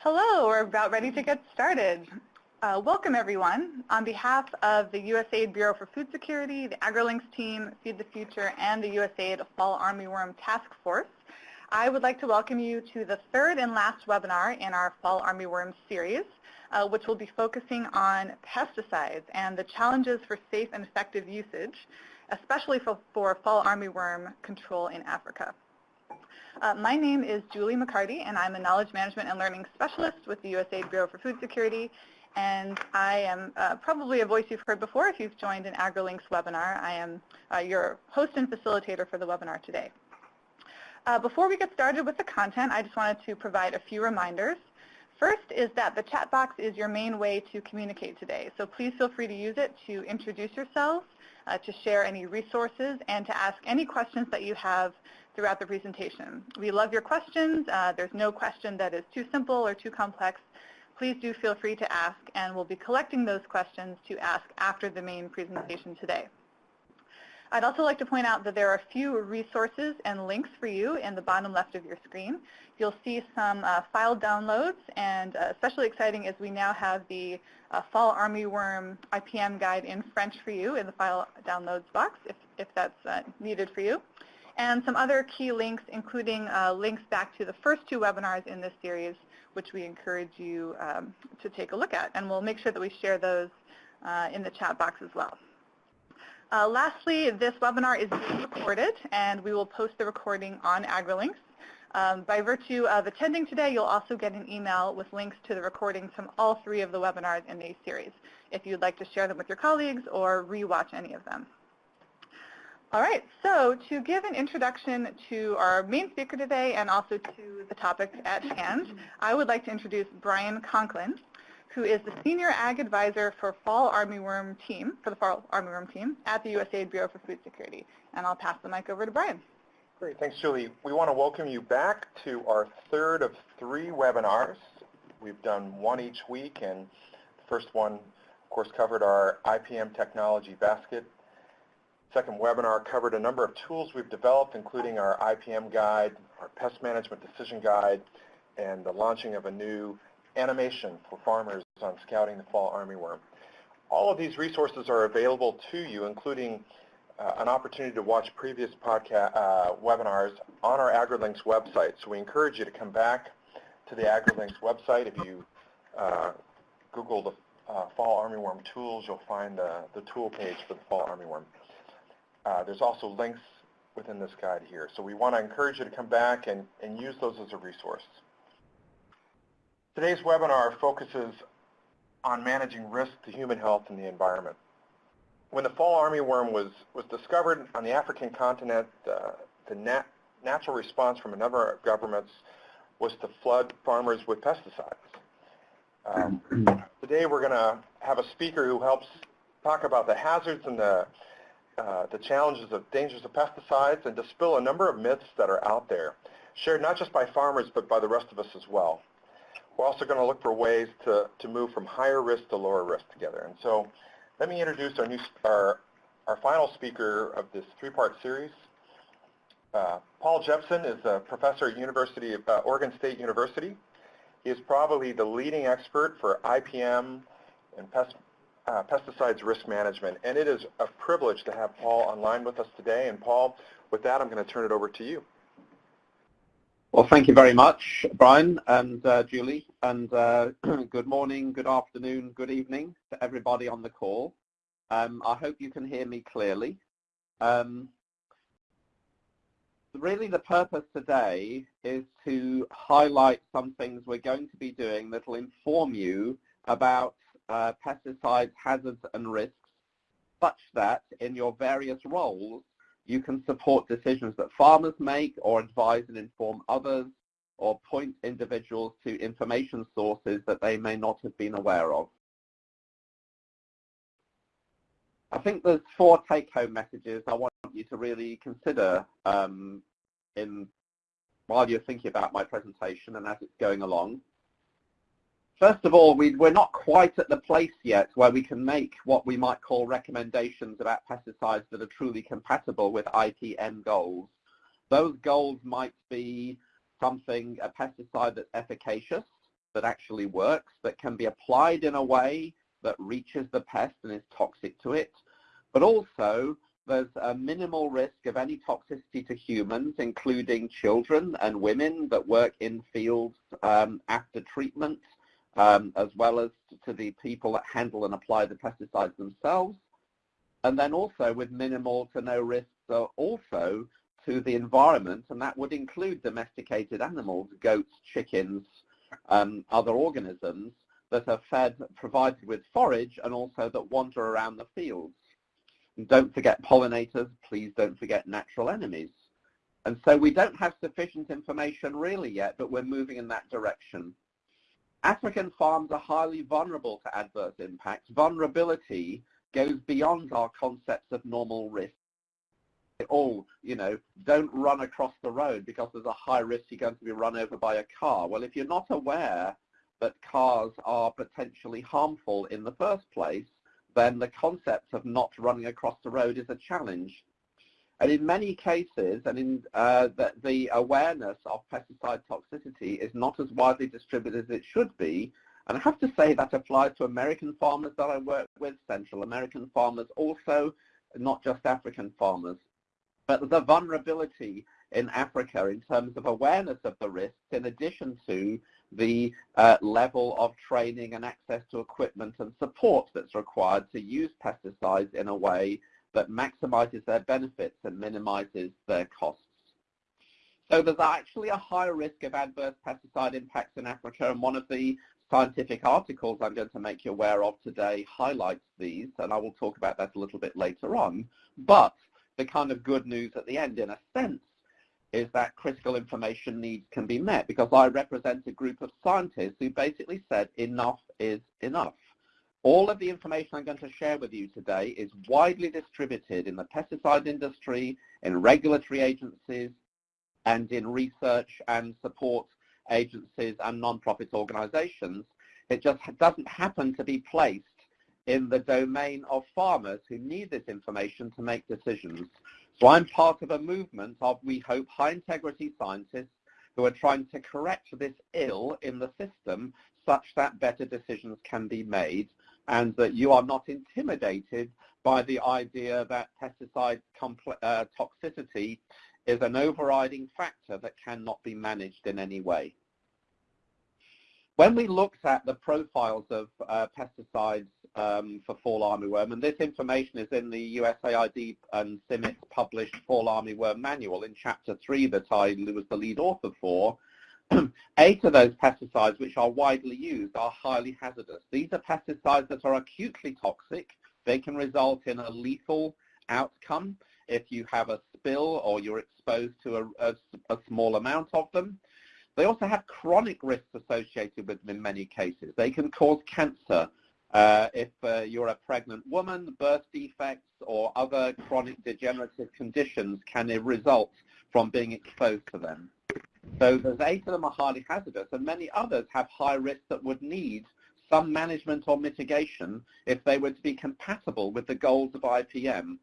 Hello, we're about ready to get started. Uh, welcome everyone. On behalf of the USAID Bureau for Food Security, the AgriLinks team, Feed the Future, and the USAID Fall Armyworm Task Force, I would like to welcome you to the third and last webinar in our Fall Armyworm series, uh, which will be focusing on pesticides and the challenges for safe and effective usage, especially for, for fall armyworm control in Africa. Uh, my name is Julie McCarty, and I'm a Knowledge Management and Learning Specialist with the USAID Bureau for Food Security. And I am uh, probably a voice you've heard before if you've joined an AgriLinks webinar. I am uh, your host and facilitator for the webinar today. Uh, before we get started with the content, I just wanted to provide a few reminders. First is that the chat box is your main way to communicate today, so please feel free to use it to introduce yourselves, uh, to share any resources, and to ask any questions that you have throughout the presentation. We love your questions. Uh, there's no question that is too simple or too complex. Please do feel free to ask, and we'll be collecting those questions to ask after the main presentation today. I'd also like to point out that there are a few resources and links for you in the bottom left of your screen. You'll see some uh, file downloads, and uh, especially exciting is we now have the uh, Fall Armyworm IPM guide in French for you in the file downloads box, if, if that's uh, needed for you and some other key links, including uh, links back to the first two webinars in this series, which we encourage you um, to take a look at. And we'll make sure that we share those uh, in the chat box as well. Uh, lastly, this webinar is being recorded, and we will post the recording on AgriLinks. Um, by virtue of attending today, you'll also get an email with links to the recordings from all three of the webinars in the series, if you'd like to share them with your colleagues or rewatch any of them. All right, so to give an introduction to our main speaker today and also to the topic at hand, I would like to introduce Brian Conklin, who is the Senior Ag Advisor for Fall Armyworm Team, for the Fall Armyworm Team at the USAID Bureau for Food Security. And I'll pass the mic over to Brian. Great, thanks Julie. We want to welcome you back to our third of three webinars. We've done one each week and the first one, of course, covered our IPM technology basket Second webinar covered a number of tools we've developed, including our IPM guide, our pest management decision guide, and the launching of a new animation for farmers on scouting the fall armyworm. All of these resources are available to you, including uh, an opportunity to watch previous podcast uh, webinars on our AgriLinks website. So we encourage you to come back to the AgriLinks website. If you uh, Google the uh, fall armyworm tools, you'll find the, the tool page for the fall armyworm. Uh, there's also links within this guide here. So we want to encourage you to come back and, and use those as a resource. Today's webinar focuses on managing risk to human health and the environment. When the fall armyworm was, was discovered on the African continent, uh, the nat natural response from a number of governments was to flood farmers with pesticides. Um, today we're going to have a speaker who helps talk about the hazards and the the challenges of dangers of pesticides and dispel a number of myths that are out there, shared not just by farmers but by the rest of us as well. We're also going to look for ways to, to move from higher risk to lower risk together. And so let me introduce our, new, our, our final speaker of this three-part series. Uh, Paul Jepson is a professor at University of, uh, Oregon State University. He is probably the leading expert for IPM and pest uh, pesticides risk management. And it is a privilege to have Paul online with us today. And Paul, with that, I'm going to turn it over to you. Well, thank you very much, Brian and uh, Julie. And uh, good morning, good afternoon, good evening to everybody on the call. Um, I hope you can hear me clearly. Um, really the purpose today is to highlight some things we're going to be doing that will inform you about uh, pesticides, hazards and risks such that in your various roles you can support decisions that farmers make or advise and inform others or point individuals to information sources that they may not have been aware of. I think there's four take-home messages I want you to really consider um, in while you're thinking about my presentation and as it's going along. First of all, we, we're not quite at the place yet where we can make what we might call recommendations about pesticides that are truly compatible with IPM goals. Those goals might be something, a pesticide that's efficacious, that actually works, that can be applied in a way that reaches the pest and is toxic to it, but also there's a minimal risk of any toxicity to humans, including children and women that work in fields um, after treatment, um, as well as to the people that handle and apply the pesticides themselves. And then also with minimal to no risk uh, also to the environment, and that would include domesticated animals, goats, chickens, um, other organisms that are fed, provided with forage, and also that wander around the fields. And don't forget pollinators, please don't forget natural enemies. And so we don't have sufficient information really yet, but we're moving in that direction. African farms are highly vulnerable to adverse impacts. Vulnerability goes beyond our concepts of normal risk. Oh, you know, don't run across the road because there's a high risk you're going to be run over by a car. Well, if you're not aware that cars are potentially harmful in the first place, then the concept of not running across the road is a challenge. And in many cases, and in uh, the, the awareness of pesticide toxicity is not as widely distributed as it should be. And I have to say that applies to American farmers that I work with, Central American farmers also, not just African farmers. But the vulnerability in Africa in terms of awareness of the risks, in addition to the uh, level of training and access to equipment and support that's required to use pesticides in a way that maximizes their benefits and minimizes their costs. So there's actually a higher risk of adverse pesticide impacts in Africa, and one of the scientific articles I'm going to make you aware of today highlights these, and I will talk about that a little bit later on. But the kind of good news at the end, in a sense, is that critical information needs can be met because I represent a group of scientists who basically said enough is enough. All of the information I'm going to share with you today is widely distributed in the pesticide industry, in regulatory agencies, and in research and support agencies and non-profit organizations. It just doesn't happen to be placed in the domain of farmers who need this information to make decisions. So I'm part of a movement of, we hope, high-integrity scientists who are trying to correct this ill in the system such that better decisions can be made and that you are not intimidated by the idea that pesticide uh, toxicity is an overriding factor that cannot be managed in any way. When we looked at the profiles of uh, pesticides um, for fall armyworm, and this information is in the USAID and CIMMYT published fall armyworm manual in chapter 3 that I was the lead author for, eight of those pesticides which are widely used are highly hazardous. These are pesticides that are acutely toxic. They can result in a lethal outcome if you have a spill or you're exposed to a, a, a small amount of them. They also have chronic risks associated with them in many cases. They can cause cancer uh, if uh, you're a pregnant woman, birth defects or other chronic degenerative conditions can result from being exposed to them. So there's eight of them are highly hazardous and many others have high risks that would need some management or mitigation if they were to be compatible with the goals of IPM.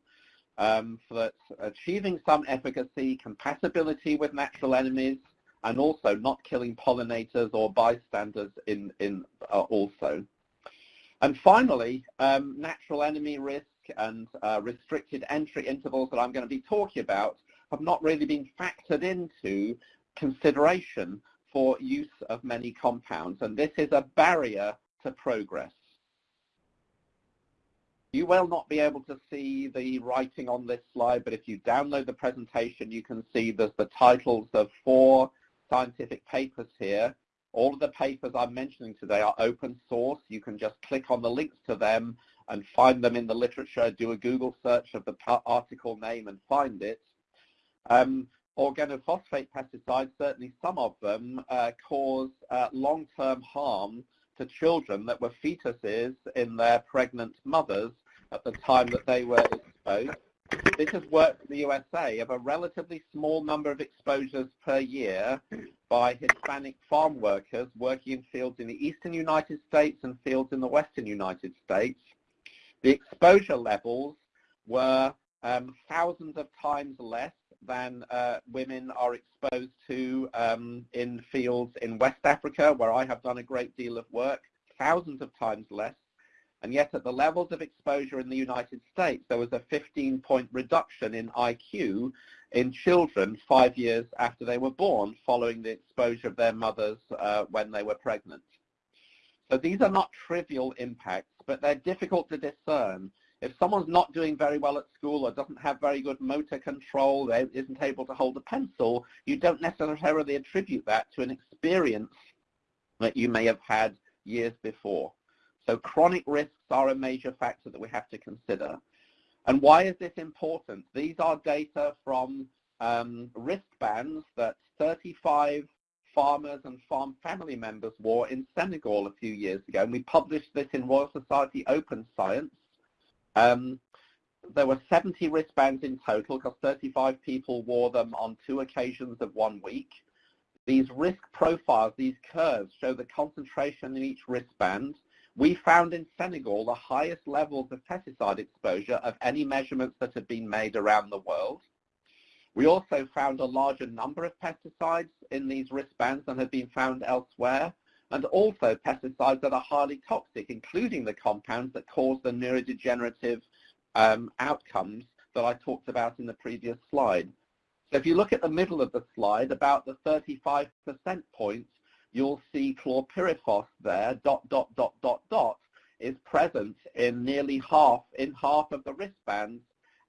Um, for that achieving some efficacy, compatibility with natural enemies, and also not killing pollinators or bystanders in, in uh, also. And finally, um, natural enemy risk and uh, restricted entry intervals that I'm going to be talking about have not really been factored into consideration for use of many compounds, and this is a barrier to progress. You will not be able to see the writing on this slide, but if you download the presentation, you can see there's the titles of four scientific papers here. All of the papers I'm mentioning today are open source. You can just click on the links to them and find them in the literature, do a Google search of the article name and find it. Um, organophosphate pesticides, certainly some of them, uh, cause uh, long-term harm to children that were fetuses in their pregnant mothers at the time that they were exposed. This has worked in the USA of a relatively small number of exposures per year by Hispanic farm workers working in fields in the eastern United States and fields in the western United States. The exposure levels were um, thousands of times less than uh, women are exposed to um, in fields in West Africa, where I have done a great deal of work, thousands of times less. And yet at the levels of exposure in the United States, there was a 15-point reduction in IQ in children five years after they were born following the exposure of their mothers uh, when they were pregnant. So these are not trivial impacts, but they're difficult to discern. If someone's not doing very well at school or doesn't have very good motor control, they isn't able to hold a pencil, you don't necessarily attribute that to an experience that you may have had years before. So chronic risks are a major factor that we have to consider. And why is this important? These are data from um, wristbands that 35 farmers and farm family members wore in Senegal a few years ago. And we published this in Royal Society Open Science. Um, there were 70 wristbands in total because 35 people wore them on two occasions of one week. These risk profiles, these curves, show the concentration in each wristband we found in Senegal the highest levels of pesticide exposure of any measurements that have been made around the world. We also found a larger number of pesticides in these wristbands than had been found elsewhere, and also pesticides that are highly toxic, including the compounds that cause the neurodegenerative um, outcomes that I talked about in the previous slide. So if you look at the middle of the slide, about the 35% point you'll see chlorpyrifos there, dot, dot, dot, dot, dot, is present in nearly half, in half of the wristbands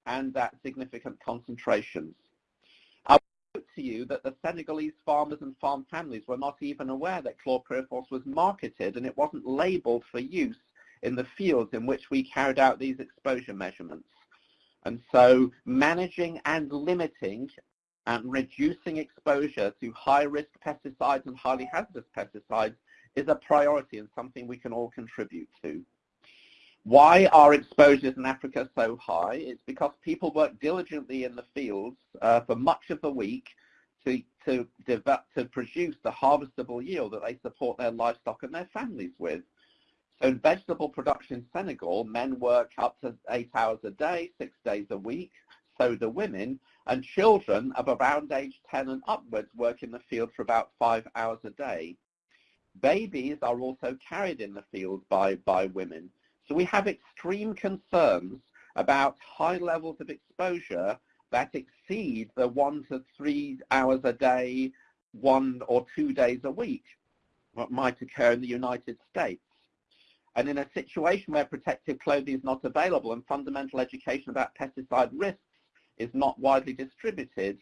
and at significant concentrations. To you that the Senegalese farmers and farm families were not even aware that chlorpyrifos was marketed and it wasn't labeled for use in the fields in which we carried out these exposure measurements. And so managing and limiting and reducing exposure to high-risk pesticides and highly hazardous pesticides is a priority and something we can all contribute to. Why are exposures in Africa so high? It's because people work diligently in the fields uh, for much of the week to, to, develop, to produce the harvestable yield that they support their livestock and their families with. So in vegetable production in Senegal, men work up to eight hours a day, six days a week so do women, and children of around age 10 and upwards work in the field for about five hours a day. Babies are also carried in the field by, by women. So we have extreme concerns about high levels of exposure that exceed the one to three hours a day, one or two days a week, what might occur in the United States. And in a situation where protective clothing is not available and fundamental education about pesticide risks is not widely distributed,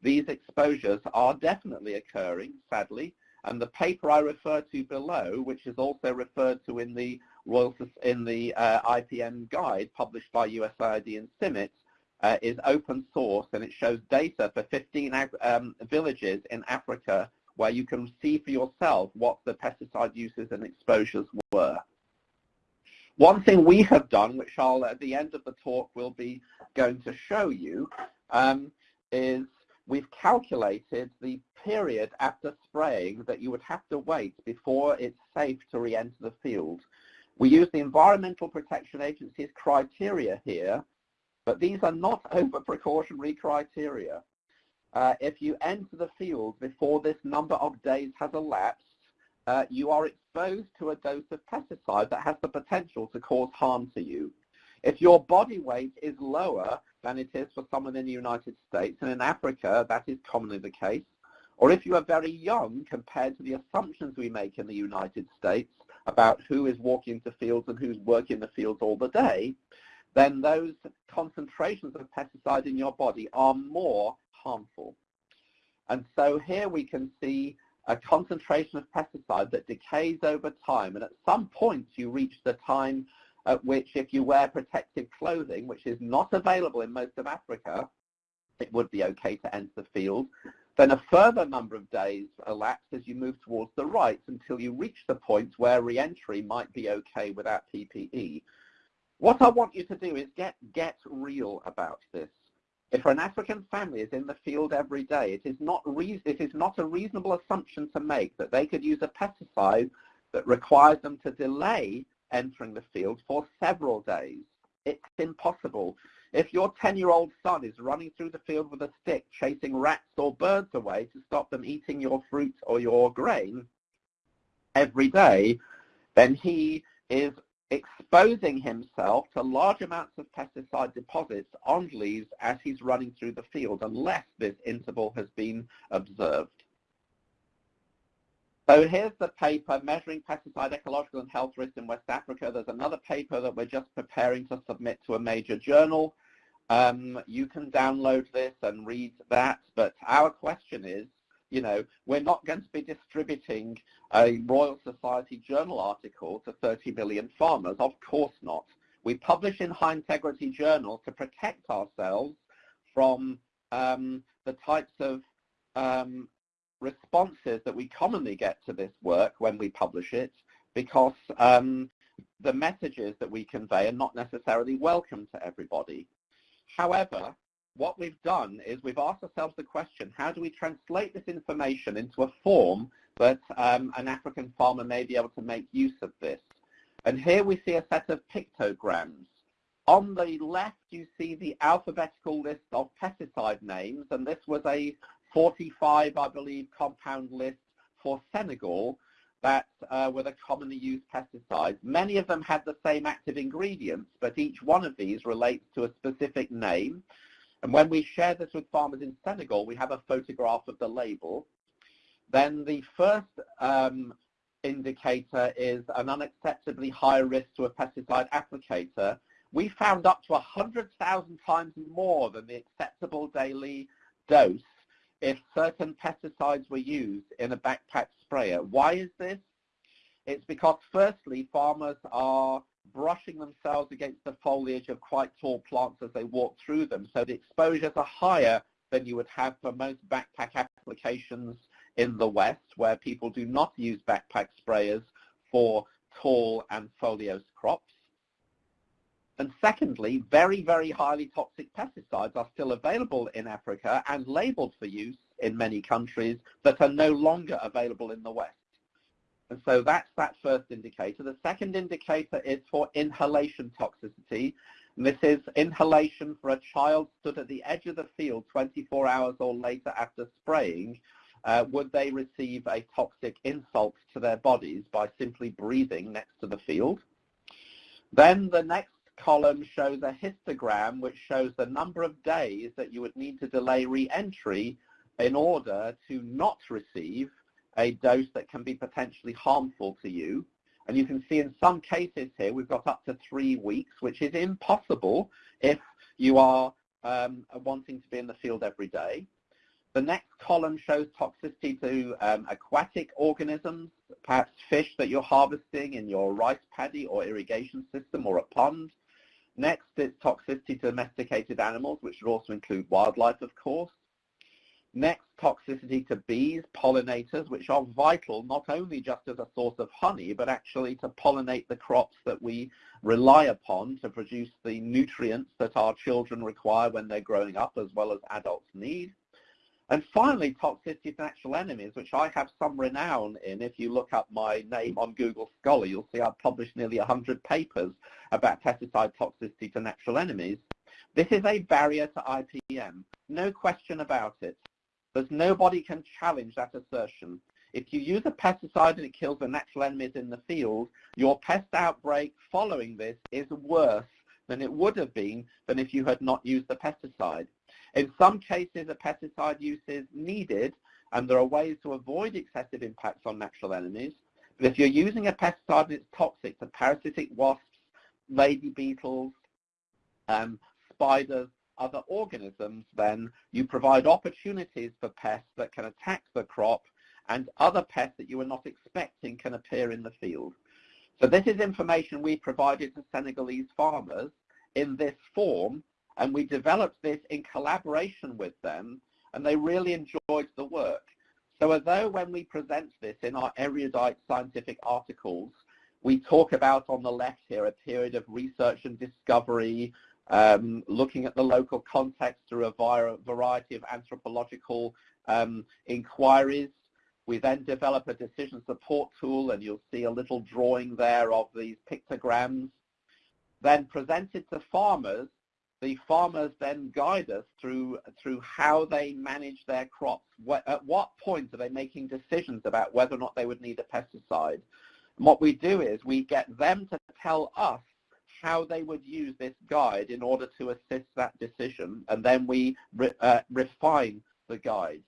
these exposures are definitely occurring, sadly, and the paper I refer to below, which is also referred to in the Royal in the uh, IPM guide published by USAID and CIMMYT, uh, is open source and it shows data for 15 um, villages in Africa where you can see for yourself what the pesticide uses and exposures were. One thing we have done, which I'll at the end of the talk will be going to show you, um, is we've calculated the period after spraying that you would have to wait before it's safe to re-enter the field. We use the Environmental Protection Agency's criteria here, but these are not over-precautionary criteria. Uh, if you enter the field before this number of days has elapsed, uh, you are exposed to a dose of pesticide that has the potential to cause harm to you. If your body weight is lower than it is for someone in the United States, and in Africa that is commonly the case, or if you are very young compared to the assumptions we make in the United States about who is walking the fields and who's working the fields all the day, then those concentrations of pesticide in your body are more harmful. And so here we can see a concentration of pesticide that decays over time. And at some point you reach the time at which if you wear protective clothing, which is not available in most of Africa, it would be okay to enter the field. Then a further number of days elapse as you move towards the right until you reach the point where re-entry might be okay without PPE. What I want you to do is get, get real about this. If an African family is in the field every day, it is not it is not a reasonable assumption to make that they could use a pesticide that requires them to delay entering the field for several days. It's impossible. If your 10-year-old son is running through the field with a stick, chasing rats or birds away to stop them eating your fruit or your grain every day, then he is exposing himself to large amounts of pesticide deposits on leaves as he's running through the field, unless this interval has been observed. So here's the paper, Measuring Pesticide Ecological and Health Risks in West Africa. There's another paper that we're just preparing to submit to a major journal. Um, you can download this and read that, but our question is, you know, we're not going to be distributing a Royal Society journal article to 30 million farmers. Of course not. We publish in high integrity journals to protect ourselves from um, the types of um, responses that we commonly get to this work when we publish it because um, the messages that we convey are not necessarily welcome to everybody. However, what we've done is we've asked ourselves the question, how do we translate this information into a form that um, an African farmer may be able to make use of this? And here we see a set of pictograms. On the left, you see the alphabetical list of pesticide names, and this was a 45, I believe, compound list for Senegal that uh, were the commonly used pesticides. Many of them had the same active ingredients, but each one of these relates to a specific name. And when we share this with farmers in Senegal, we have a photograph of the label. Then the first um, indicator is an unacceptably high risk to a pesticide applicator. We found up to 100,000 times more than the acceptable daily dose if certain pesticides were used in a backpack sprayer. Why is this? It's because firstly, farmers are brushing themselves against the foliage of quite tall plants as they walk through them. So the exposures are higher than you would have for most backpack applications in the West, where people do not use backpack sprayers for tall and foliose crops. And secondly, very, very highly toxic pesticides are still available in Africa and labeled for use in many countries that are no longer available in the West. And so that's that first indicator. The second indicator is for inhalation toxicity. And this is inhalation for a child stood at the edge of the field 24 hours or later after spraying. Uh, would they receive a toxic insult to their bodies by simply breathing next to the field? Then the next column shows a histogram which shows the number of days that you would need to delay re-entry in order to not receive a dose that can be potentially harmful to you. And you can see in some cases here we've got up to three weeks, which is impossible if you are um, wanting to be in the field every day. The next column shows toxicity to um, aquatic organisms, perhaps fish that you're harvesting in your rice paddy or irrigation system or a pond. Next is toxicity to domesticated animals, which would also include wildlife, of course. Next, toxicity to bees, pollinators, which are vital not only just as a source of honey, but actually to pollinate the crops that we rely upon to produce the nutrients that our children require when they're growing up, as well as adults need. And finally, toxicity to natural enemies, which I have some renown in. If you look up my name on Google Scholar, you'll see I've published nearly 100 papers about pesticide toxicity to natural enemies. This is a barrier to IPM, no question about it. There's nobody can challenge that assertion. If you use a pesticide and it kills the natural enemies in the field, your pest outbreak following this is worse than it would have been than if you had not used the pesticide. In some cases, a pesticide use is needed, and there are ways to avoid excessive impacts on natural enemies. But if you're using a pesticide and it's toxic to parasitic wasps, lady beetles, um, spiders, other organisms, then you provide opportunities for pests that can attack the crop and other pests that you were not expecting can appear in the field. So this is information we provided to Senegalese farmers in this form and we developed this in collaboration with them, and they really enjoyed the work. So although when we present this in our erudite scientific articles, we talk about on the left here a period of research and discovery, um, looking at the local context through a variety of anthropological um, inquiries. We then develop a decision support tool, and you'll see a little drawing there of these pictograms. Then presented to farmers, the farmers then guide us through through how they manage their crops. What, at what point are they making decisions about whether or not they would need a pesticide? And what we do is we get them to tell us how they would use this guide in order to assist that decision, and then we re, uh, refine the guide.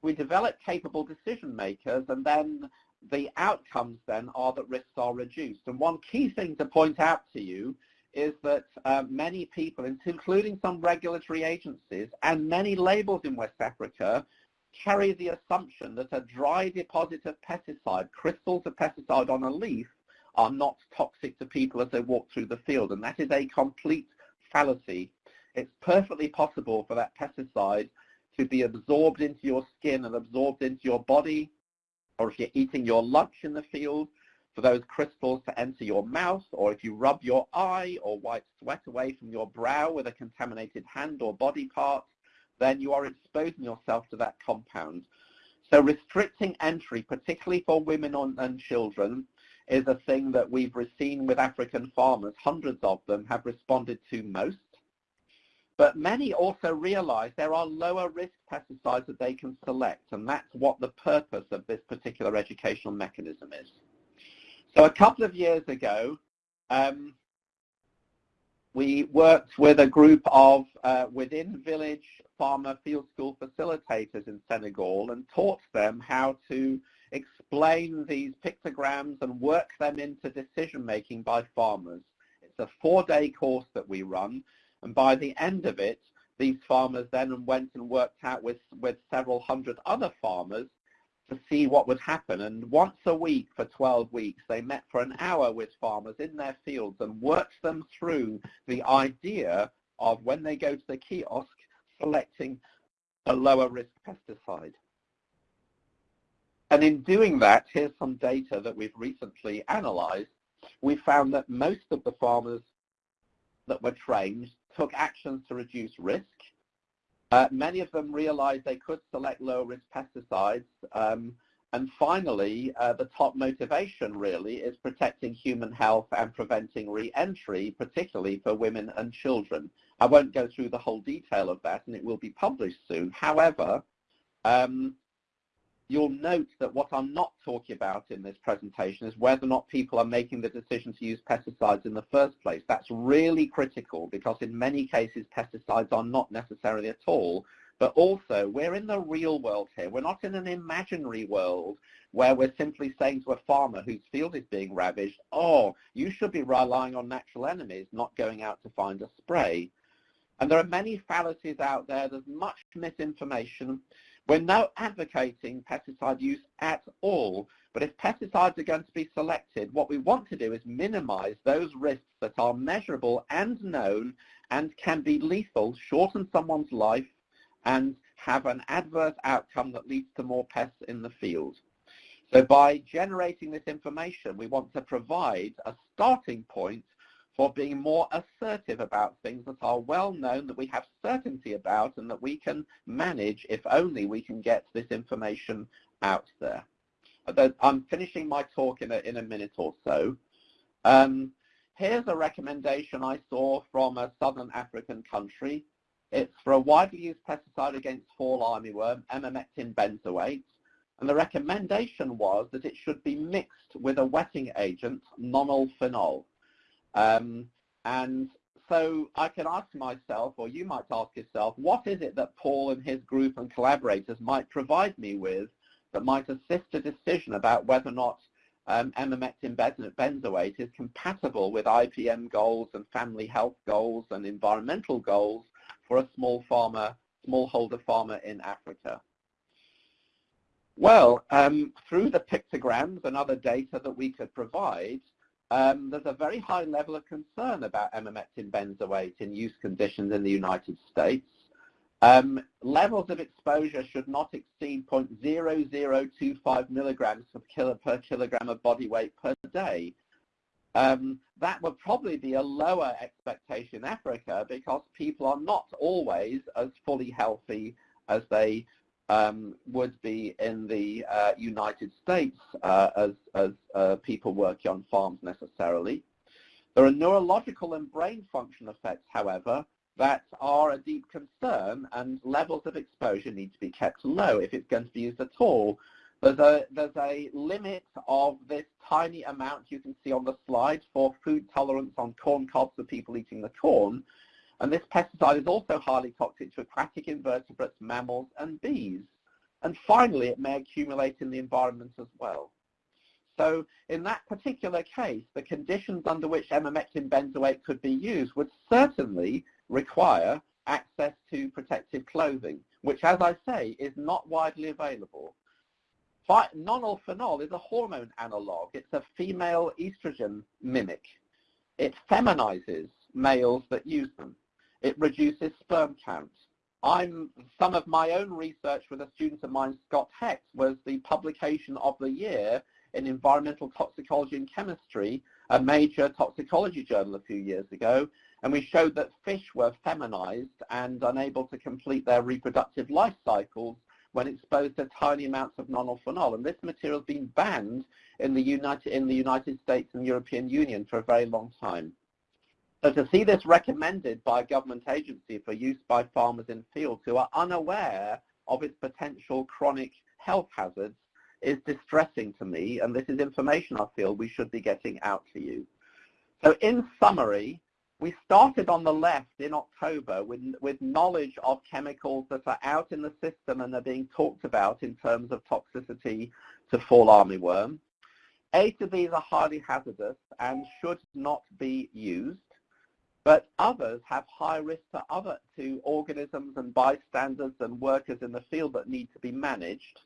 We develop capable decision makers, and then the outcomes then are that risks are reduced. And one key thing to point out to you is that uh, many people, including some regulatory agencies and many labels in West Africa, carry the assumption that a dry deposit of pesticide, crystals of pesticide on a leaf, are not toxic to people as they walk through the field. And that is a complete fallacy. It's perfectly possible for that pesticide to be absorbed into your skin and absorbed into your body, or if you're eating your lunch in the field, for those crystals to enter your mouth, or if you rub your eye or wipe sweat away from your brow with a contaminated hand or body part, then you are exposing yourself to that compound. So restricting entry, particularly for women and children, is a thing that we've seen with African farmers. Hundreds of them have responded to most. But many also realize there are lower risk pesticides that they can select, and that's what the purpose of this particular educational mechanism is. So a couple of years ago, um, we worked with a group of uh, within village farmer field school facilitators in Senegal and taught them how to explain these pictograms and work them into decision making by farmers. It's a four-day course that we run and by the end of it these farmers then went and worked out with, with several hundred other farmers to see what would happen. And once a week for 12 weeks, they met for an hour with farmers in their fields and worked them through the idea of when they go to the kiosk, selecting a lower risk pesticide. And in doing that, here's some data that we've recently analyzed. We found that most of the farmers that were trained took actions to reduce risk, uh, many of them realized they could select low-risk pesticides. Um, and finally, uh, the top motivation really is protecting human health and preventing re-entry, particularly for women and children. I won't go through the whole detail of that, and it will be published soon. However, um, you'll note that what I'm not talking about in this presentation is whether or not people are making the decision to use pesticides in the first place. That's really critical because in many cases pesticides are not necessarily at all. But also, we're in the real world here. We're not in an imaginary world where we're simply saying to a farmer whose field is being ravaged, oh, you should be relying on natural enemies, not going out to find a spray. And there are many fallacies out there. There's much misinformation. We're not advocating pesticide use at all, but if pesticides are going to be selected, what we want to do is minimize those risks that are measurable and known and can be lethal, shorten someone's life, and have an adverse outcome that leads to more pests in the field. So by generating this information, we want to provide a starting point for being more assertive about things that are well known, that we have certainty about, and that we can manage if only we can get this information out there. I'm finishing my talk in a, in a minute or so. Um, here's a recommendation I saw from a southern African country. It's for a widely used pesticide against fall armyworm, emamectin benzoate. And the recommendation was that it should be mixed with a wetting agent, nonylphenol. Um, and so I can ask myself, or you might ask yourself, what is it that Paul and his group and collaborators might provide me with that might assist a decision about whether or not um, emamectin benzoate is compatible with IPM goals and family health goals and environmental goals for a small farmer, smallholder farmer in Africa. Well, um, through the pictograms and other data that we could provide, um, there's a very high level of concern about emamectin benzoate in use conditions in the United States. Um, levels of exposure should not exceed 0.0025 milligrams per, kilo, per kilogram of body weight per day. Um, that would probably be a lower expectation in Africa because people are not always as fully healthy as they um, would be in the uh, United States uh, as, as uh, people working on farms necessarily. There are neurological and brain function effects, however, that are a deep concern and levels of exposure need to be kept low if it's going to be used at all. There's a, there's a limit of this tiny amount you can see on the slide for food tolerance on corn cobs for people eating the corn. And this pesticide is also highly toxic to aquatic invertebrates, mammals, and bees. And finally, it may accumulate in the environment as well. So in that particular case, the conditions under which emamectin benzoate could be used would certainly require access to protective clothing, which, as I say, is not widely available. Nonylphenol is a hormone analog. It's a female estrogen mimic. It feminizes males that use them. It reduces sperm count. I'm, some of my own research with a student of mine, Scott Hecht, was the publication of the year in Environmental Toxicology and Chemistry, a major toxicology journal a few years ago, and we showed that fish were feminized and unable to complete their reproductive life cycles when exposed to tiny amounts of nonylphenol. And this material has been banned in the, United, in the United States and European Union for a very long time. So to see this recommended by a government agency for use by farmers in fields who are unaware of its potential chronic health hazards is distressing to me, and this is information I feel we should be getting out to you. So in summary, we started on the left in October with, with knowledge of chemicals that are out in the system and are being talked about in terms of toxicity to fall armyworm. Eight of these are highly hazardous and should not be used, but others have high risk to other to organisms and bystanders and workers in the field that need to be managed.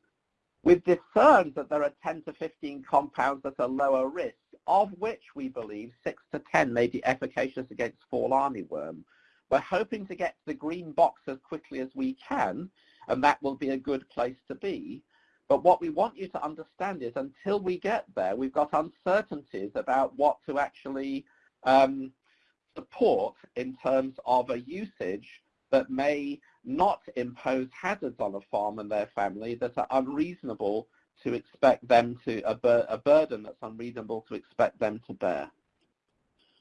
We've discerned that there are 10 to 15 compounds that are lower risk, of which we believe 6 to 10 may be efficacious against fall armyworm. We're hoping to get to the green box as quickly as we can, and that will be a good place to be. But what we want you to understand is until we get there, we've got uncertainties about what to actually um, support in terms of a usage that may not impose hazards on a farm and their family that are unreasonable to expect them to, a, bur a burden that's unreasonable to expect them to bear.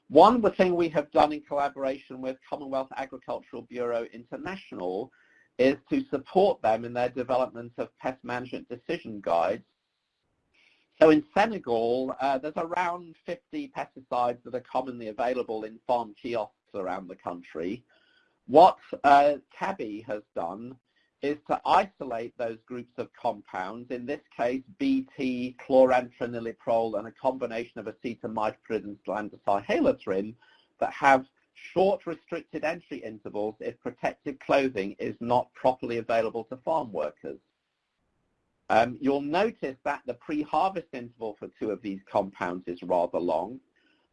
One the thing we have done in collaboration with Commonwealth Agricultural Bureau International is to support them in their development of pest management decision guides. So in Senegal, uh, there's around 50 pesticides that are commonly available in farm kiosks around the country. What uh, CABI has done is to isolate those groups of compounds, in this case BT, chlorantraniliprole, and a combination of acetamiprid and lambda-cyhalothrin that have short restricted entry intervals if protective clothing is not properly available to farm workers. Um, you'll notice that the pre-harvest interval for two of these compounds is rather long,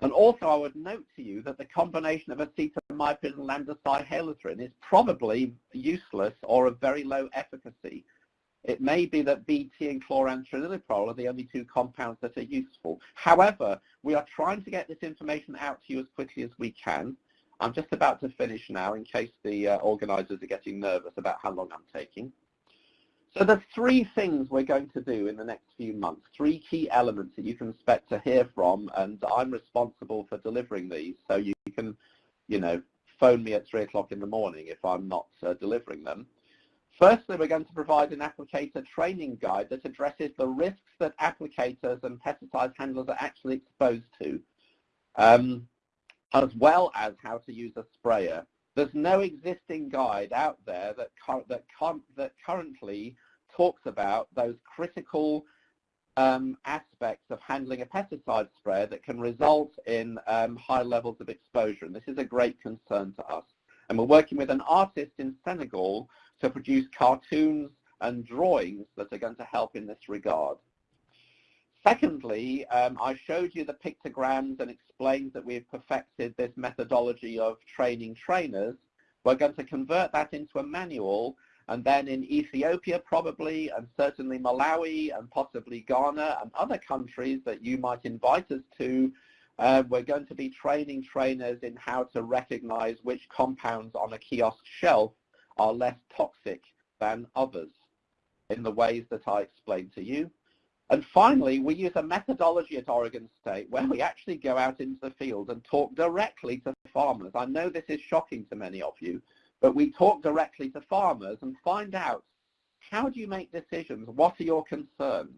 and also I would note to you that the combination of acetamiprid and lambda-cyhalothrin is probably useless or of very low efficacy. It may be that BT and chlorantraniliprole are the only two compounds that are useful. However, we are trying to get this information out to you as quickly as we can. I'm just about to finish now in case the uh, organizers are getting nervous about how long I'm taking. So there's three things we're going to do in the next few months, three key elements that you can expect to hear from, and I'm responsible for delivering these. So you can, you know, phone me at 3 o'clock in the morning if I'm not uh, delivering them. Firstly, we're going to provide an applicator training guide that addresses the risks that applicators and pesticide handlers are actually exposed to, um, as well as how to use a sprayer. There's no existing guide out there that, that, that currently talks about those critical um, aspects of handling a pesticide sprayer that can result in um, high levels of exposure. And this is a great concern to us. And we're working with an artist in Senegal to produce cartoons and drawings that are going to help in this regard. Secondly, um, I showed you the pictograms and explained that we've perfected this methodology of training trainers. We're going to convert that into a manual and then in Ethiopia probably and certainly Malawi and possibly Ghana and other countries that you might invite us to, uh, we're going to be training trainers in how to recognize which compounds on a kiosk shelf are less toxic than others in the ways that I explained to you. And finally, we use a methodology at Oregon State where we actually go out into the field and talk directly to farmers. I know this is shocking to many of you, but we talk directly to farmers and find out how do you make decisions? What are your concerns?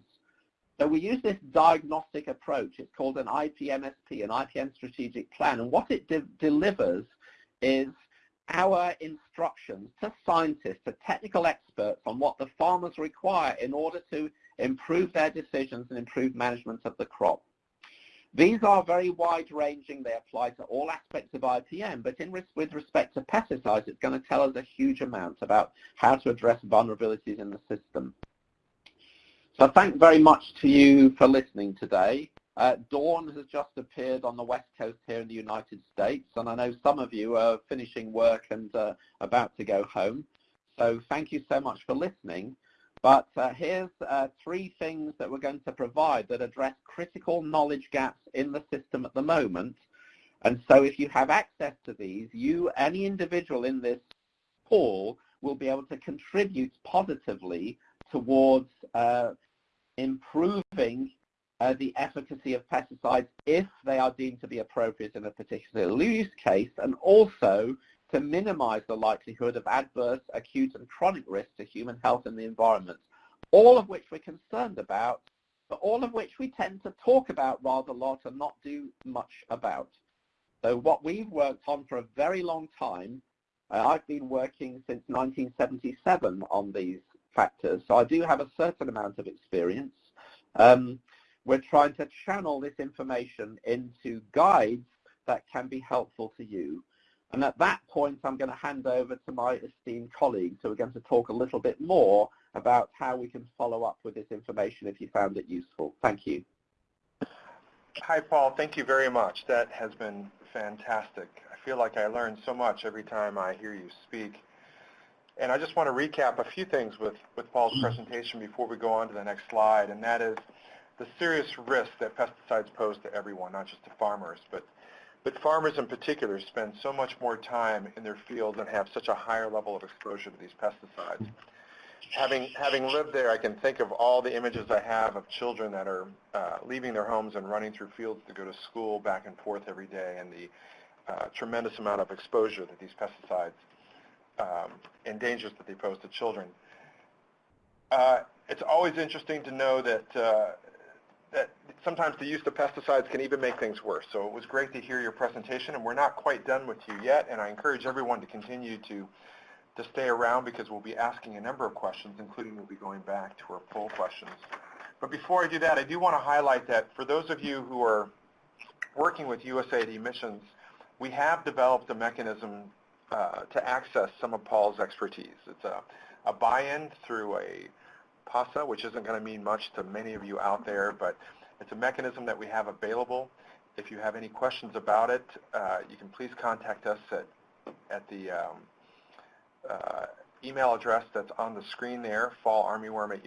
So we use this diagnostic approach. It's called an IPMSP, an IPM strategic plan. And what it de delivers is our instructions to scientists, to technical experts on what the farmers require in order to improve their decisions and improve management of the crop. These are very wide-ranging. They apply to all aspects of IPM, but in, with respect to pesticides, it's going to tell us a huge amount about how to address vulnerabilities in the system. So thank very much to you for listening today. Uh, Dawn has just appeared on the west coast here in the United States, and I know some of you are finishing work and uh, about to go home. So thank you so much for listening. But uh, here's uh, three things that we're going to provide that address critical knowledge gaps in the system at the moment. And so if you have access to these, you, any individual in this pool, will be able to contribute positively towards uh, improving uh, the efficacy of pesticides if they are deemed to be appropriate in a particular use case, and also to minimize the likelihood of adverse, acute, and chronic risk to human health and the environment, all of which we're concerned about, but all of which we tend to talk about rather a lot and not do much about. So what we've worked on for a very long time, uh, I've been working since 1977 on these factors, so I do have a certain amount of experience. Um, we're trying to channel this information into guides that can be helpful to you. And at that point, I'm going to hand over to my esteemed colleagues who are going to talk a little bit more about how we can follow up with this information if you found it useful. Thank you. Hi, Paul. Thank you very much. That has been fantastic. I feel like I learn so much every time I hear you speak. And I just want to recap a few things with, with Paul's presentation before we go on to the next slide, and that is the serious risk that pesticides pose to everyone, not just to farmers, but but farmers in particular spend so much more time in their fields and have such a higher level of exposure to these pesticides. Having, having lived there, I can think of all the images I have of children that are uh, leaving their homes and running through fields to go to school back and forth every day and the uh, tremendous amount of exposure that these pesticides um, and dangers that they pose to children. Uh, it's always interesting to know that uh, that sometimes the use of pesticides can even make things worse. So it was great to hear your presentation, and we're not quite done with you yet, and I encourage everyone to continue to, to stay around because we'll be asking a number of questions, including we'll be going back to our poll questions. But before I do that, I do want to highlight that for those of you who are working with USAID missions, we have developed a mechanism uh, to access some of Paul's expertise. It's a, a buy-in through a PASA, which isn't going to mean much to many of you out there, but it's a mechanism that we have available. If you have any questions about it, uh, you can please contact us at, at the um, uh, email address that's on the screen there, fallarmyworm at.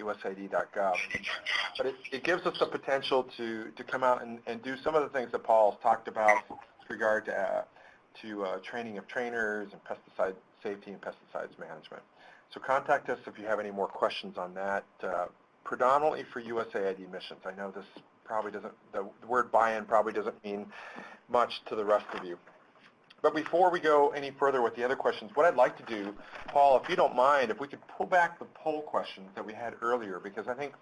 But it, it, gives us the potential to, to come out and, and do some of the things that Paul's talked about with regard to, uh, to uh, training of trainers and pesticide safety and pesticides management. So contact us if you have any more questions on that, uh, predominantly for USAID missions. I know this probably doesn't, the word buy-in probably doesn't mean much to the rest of you. But before we go any further with the other questions, what I'd like to do, Paul, if you don't mind, if we could pull back the poll questions that we had earlier, because I think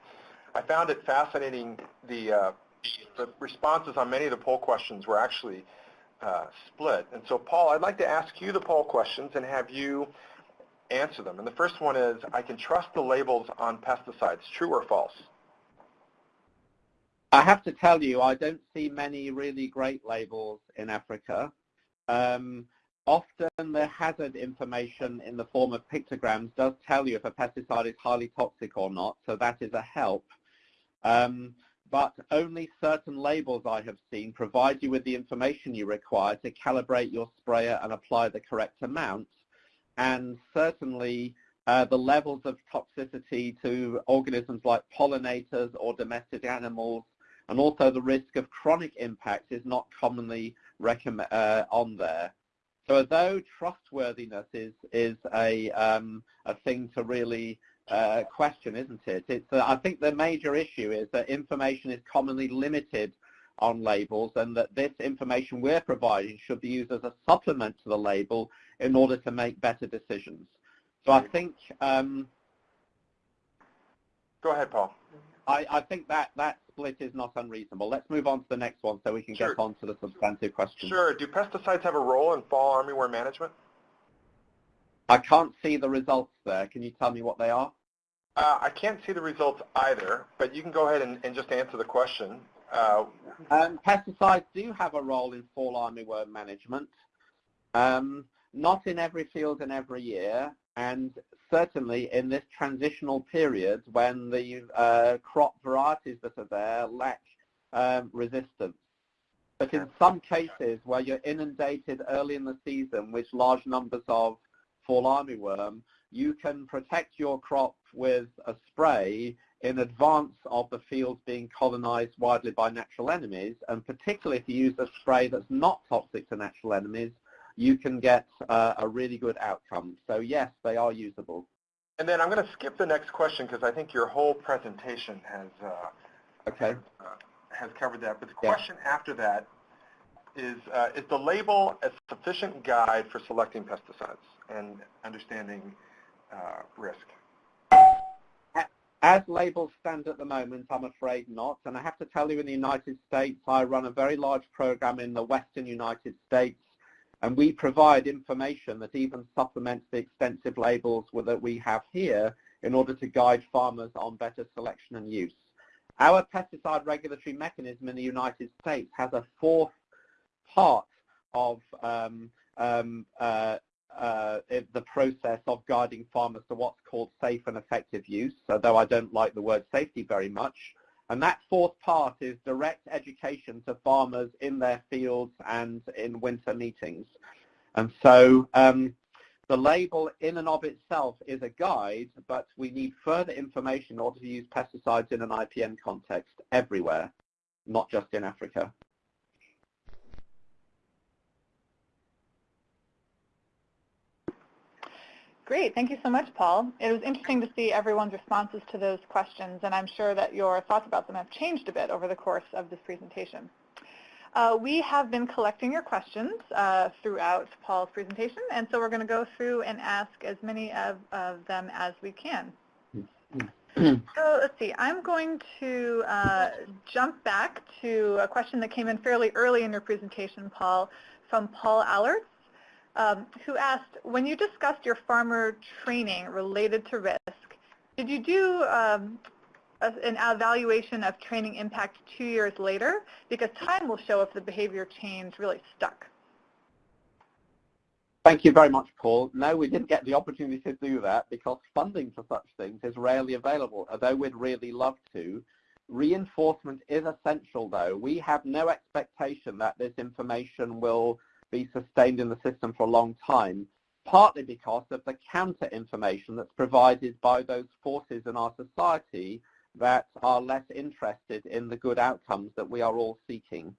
I found it fascinating the, uh, the responses on many of the poll questions were actually uh, split. And so, Paul, I'd like to ask you the poll questions and have you answer them. And the first one is, I can trust the labels on pesticides, true or false? I have to tell you, I don't see many really great labels in Africa. Um, often the hazard information in the form of pictograms does tell you if a pesticide is highly toxic or not, so that is a help. Um, but only certain labels I have seen provide you with the information you require to calibrate your sprayer and apply the correct amount and certainly uh, the levels of toxicity to organisms like pollinators or domestic animals, and also the risk of chronic impact is not commonly uh, on there. So although trustworthiness is, is a, um, a thing to really uh, question, isn't it? It's, uh, I think the major issue is that information is commonly limited on labels and that this information we're providing should be used as a supplement to the label in order to make better decisions. So I think um, Go ahead, Paul. I, I, think that that split is not unreasonable. Let's move on to the next one so we can sure. get on to the substantive question. Sure. Do pesticides have a role in fall armyworm management? I can't see the results there. Can you tell me what they are? Uh, I can't see the results either, but you can go ahead and, and just answer the question. Uh, um, pesticides do have a role in fall armyworm management. Um, not in every field and every year, and certainly in this transitional period when the uh, crop varieties that are there lack um, resistance. But in some cases where you're inundated early in the season with large numbers of fall armyworm, you can protect your crop with a spray in advance of the fields being colonized widely by natural enemies, and particularly if you use a spray that's not toxic to natural enemies, you can get uh, a really good outcome. So yes, they are usable. And then I'm going to skip the next question because I think your whole presentation has uh, okay. Uh, has covered that. But the question yeah. after that is, uh, is the label a sufficient guide for selecting pesticides and understanding uh, risk? As labels stand at the moment, I'm afraid not. And I have to tell you, in the United States, I run a very large program in the western United States, and we provide information that even supplements the extensive labels that we have here in order to guide farmers on better selection and use. Our pesticide regulatory mechanism in the United States has a fourth part of um, um, uh, uh, the process of guiding farmers to what's called safe and effective use, although I don't like the word safety very much. And that fourth part is direct education to farmers in their fields and in winter meetings. And so um, the label in and of itself is a guide, but we need further information in order to use pesticides in an IPM context everywhere, not just in Africa. Great. Thank you so much, Paul. It was interesting to see everyone's responses to those questions, and I'm sure that your thoughts about them have changed a bit over the course of this presentation. Uh, we have been collecting your questions uh, throughout Paul's presentation, and so we're going to go through and ask as many of, of them as we can. so let's see, I'm going to uh, jump back to a question that came in fairly early in your presentation, Paul, from Paul Allert um, who asked, when you discussed your farmer training related to risk, did you do um, a, an evaluation of training impact two years later? Because time will show if the behavior change really stuck. Thank you very much, Paul. No, we didn't get the opportunity to do that because funding for such things is rarely available, although we'd really love to. Reinforcement is essential, though. We have no expectation that this information will be sustained in the system for a long time, partly because of the counter information that's provided by those forces in our society that are less interested in the good outcomes that we are all seeking.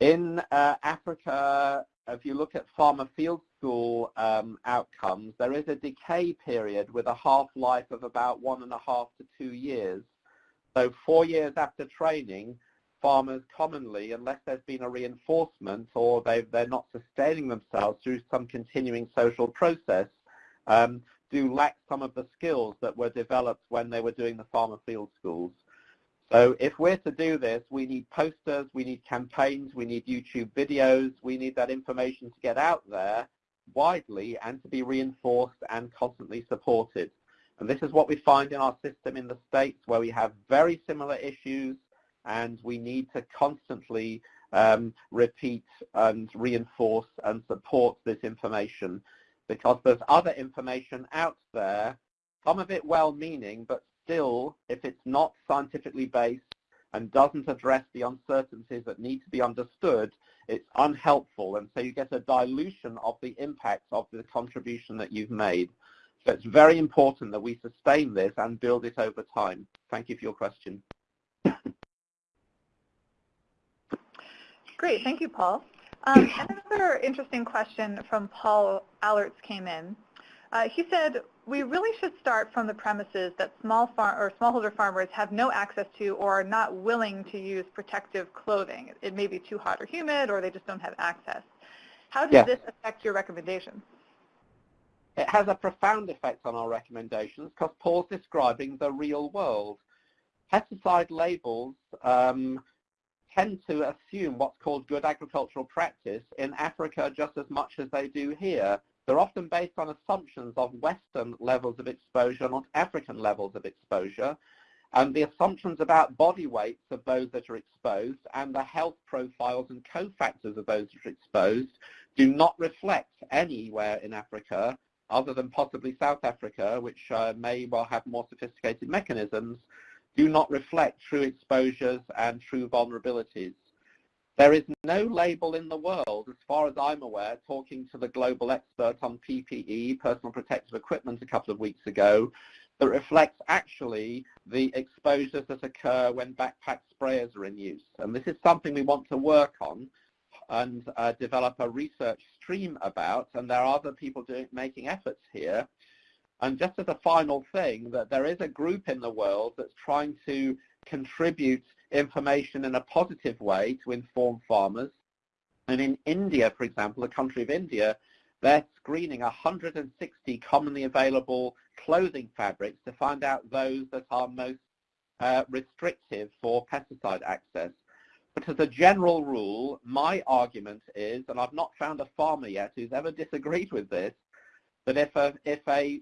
In uh, Africa, if you look at farmer field school um, outcomes, there is a decay period with a half-life of about one and a half to two years. So four years after training, farmers commonly, unless there's been a reinforcement or they they're not sustaining themselves through some continuing social process, um, do lack some of the skills that were developed when they were doing the farmer field schools. So if we're to do this, we need posters, we need campaigns, we need YouTube videos, we need that information to get out there widely and to be reinforced and constantly supported. And this is what we find in our system in the States where we have very similar issues and we need to constantly um, repeat and reinforce and support this information because there's other information out there, some of it well-meaning, but still, if it's not scientifically based and doesn't address the uncertainties that need to be understood, it's unhelpful. And so you get a dilution of the impact of the contribution that you've made. So it's very important that we sustain this and build it over time. Thank you for your question. Great, thank you, Paul. Um, another interesting question from Paul Allerts came in. Uh, he said, we really should start from the premises that small far or smallholder farmers have no access to or are not willing to use protective clothing. It may be too hot or humid or they just don't have access. How does Yes. this affect your recommendations? It has a profound effect on our recommendations because Paul's describing the real world. Pesticide labels um, tend to assume what's called good agricultural practice in Africa just as much as they do here. They're often based on assumptions of Western levels of exposure, not African levels of exposure. And the assumptions about body weights of those that are exposed and the health profiles and cofactors of those that are exposed do not reflect anywhere in Africa other than possibly South Africa, which uh, may well have more sophisticated mechanisms, do not reflect true exposures and true vulnerabilities. There is no label in the world, as far as I'm aware, talking to the global expert on PPE, personal protective equipment, a couple of weeks ago, that reflects actually the exposures that occur when backpack sprayers are in use. And this is something we want to work on and uh, develop a research stream about, and there are other people doing, making efforts here. And just as a final thing, that there is a group in the world that's trying to contribute information in a positive way to inform farmers. And in India, for example, the country of India, they're screening 160 commonly available clothing fabrics to find out those that are most uh, restrictive for pesticide access. But as a general rule, my argument is, and I've not found a farmer yet who's ever disagreed with this, that if a, if a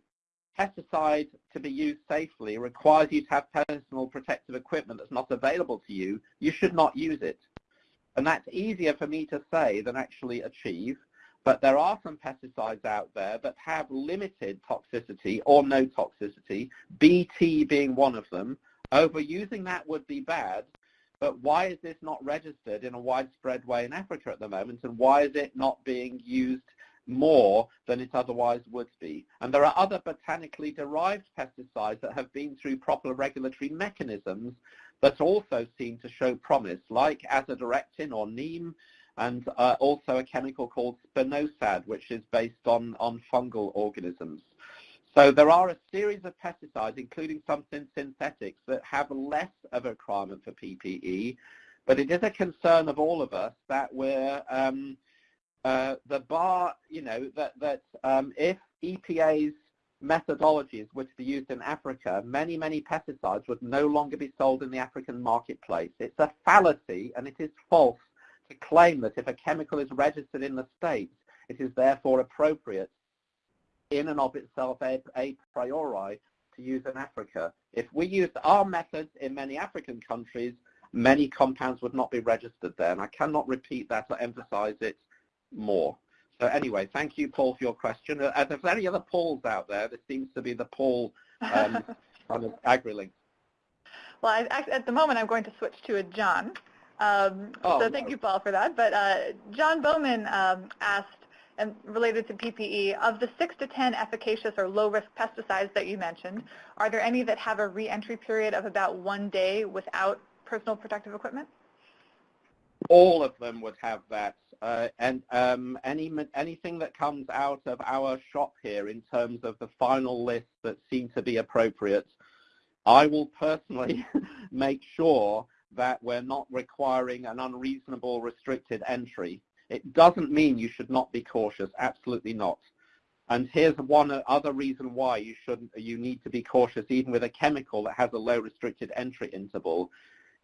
pesticide to be used safely requires you to have personal protective equipment that's not available to you, you should not use it. And that's easier for me to say than actually achieve. But there are some pesticides out there that have limited toxicity or no toxicity, BT being one of them. Overusing that would be bad, but why is this not registered in a widespread way in Africa at the moment, and why is it not being used more than it otherwise would be? And there are other botanically derived pesticides that have been through proper regulatory mechanisms that also seem to show promise, like azadirachtin or neem, and uh, also a chemical called spinosad, which is based on, on fungal organisms. So there are a series of pesticides, including some synthetics, that have less of a requirement for PPE, but it is a concern of all of us that we're um, uh, the bar, you know, that that um, if EPA's methodologies were to be used in Africa, many, many pesticides would no longer be sold in the African marketplace. It's a fallacy and it is false to claim that if a chemical is registered in the States, it is therefore appropriate in and of itself a, a priori to use in Africa. If we used our methods in many African countries, many compounds would not be registered there. And I cannot repeat that or emphasize it more. So anyway, thank you, Paul, for your question. Uh, if there's any other Pauls out there, this seems to be the Paul um, kind of AgriLink. well, I, at the moment, I'm going to switch to a John. Um, Oh, so thank no. you, Paul, for that. But uh, John Bowman um, asked, and related to PPE, of the six to 10 efficacious or low-risk pesticides that you mentioned, are there any that have a re-entry period of about one day without personal protective equipment? All of them would have that. Uh, and um, any anything that comes out of our shop here in terms of the final list that seem to be appropriate, I will personally make sure that we're not requiring an unreasonable restricted entry. It doesn't mean you should not be cautious, absolutely not. And here's one other reason why you shouldn't, you need to be cautious even with a chemical that has a low restricted entry interval.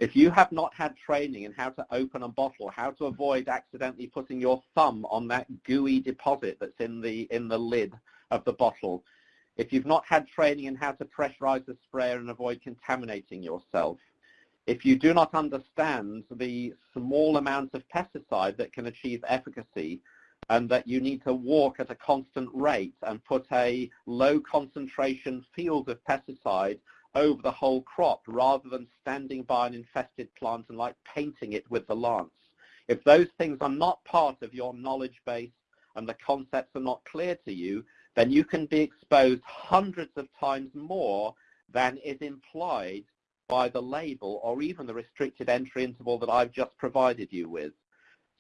If you have not had training in how to open a bottle, how to avoid accidentally putting your thumb on that gooey deposit that's in the, in the lid of the bottle, if you've not had training in how to pressurize the sprayer and avoid contaminating yourself, if you do not understand the small amount of pesticide that can achieve efficacy and that you need to walk at a constant rate and put a low concentration field of pesticide over the whole crop rather than standing by an infested plant and like painting it with the lance. If those things are not part of your knowledge base and the concepts are not clear to you, then you can be exposed hundreds of times more than is implied by the label or even the restricted entry interval that I've just provided you with.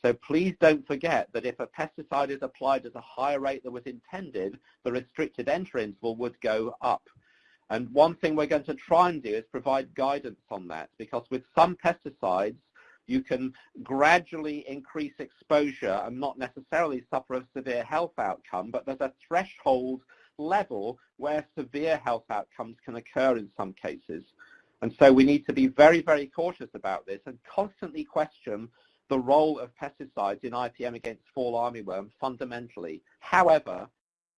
So please don't forget that if a pesticide is applied at a higher rate than was intended, the restricted entry interval would go up. And one thing we're going to try and do is provide guidance on that because with some pesticides, you can gradually increase exposure and not necessarily suffer a severe health outcome, but there's a threshold level where severe health outcomes can occur in some cases. And so we need to be very, very cautious about this and constantly question the role of pesticides in IPM against fall armyworm fundamentally. However,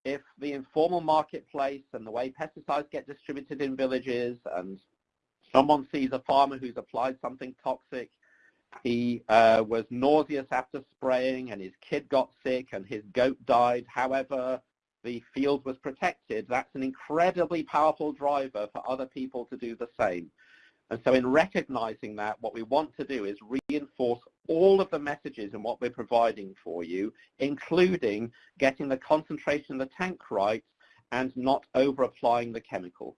if the informal marketplace and the way pesticides get distributed in villages and someone sees a farmer who's applied something toxic, he uh, was nauseous after spraying and his kid got sick and his goat died. However, the field was protected. That's an incredibly powerful driver for other people to do the same. And so in recognizing that, what we want to do is reinforce all of the messages and what we're providing for you, including getting the concentration in the tank right and not over-applying the chemical.